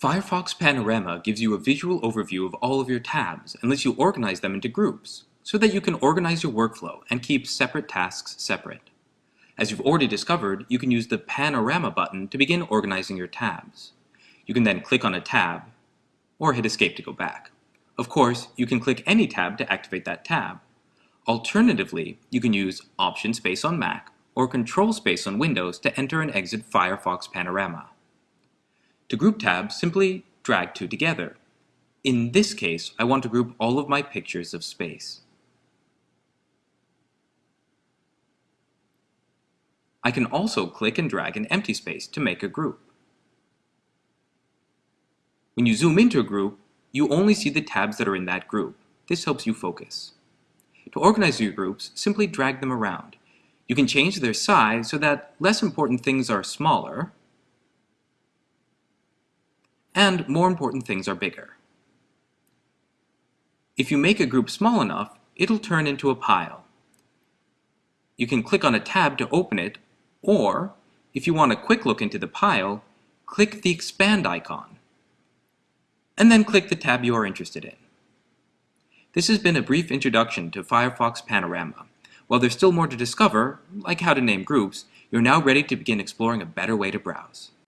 Firefox Panorama gives you a visual overview of all of your tabs and lets you organize them into groups so that you can organize your workflow and keep separate tasks separate. As you've already discovered, you can use the Panorama button to begin organizing your tabs. You can then click on a tab or hit escape to go back. Of course, you can click any tab to activate that tab. Alternatively, you can use Option Space on Mac or Control Space on Windows to enter and exit Firefox Panorama. To group tabs, simply drag two together. In this case, I want to group all of my pictures of space. I can also click and drag an empty space to make a group. When you zoom into a group, you only see the tabs that are in that group. This helps you focus. To organize your groups, simply drag them around. You can change their size so that less important things are smaller, and more important things are bigger. If you make a group small enough, it'll turn into a pile. You can click on a tab to open it, or if you want a quick look into the pile, click the expand icon, and then click the tab you are interested in. This has been a brief introduction to Firefox Panorama. While there's still more to discover, like how to name groups, you're now ready to begin exploring a better way to browse.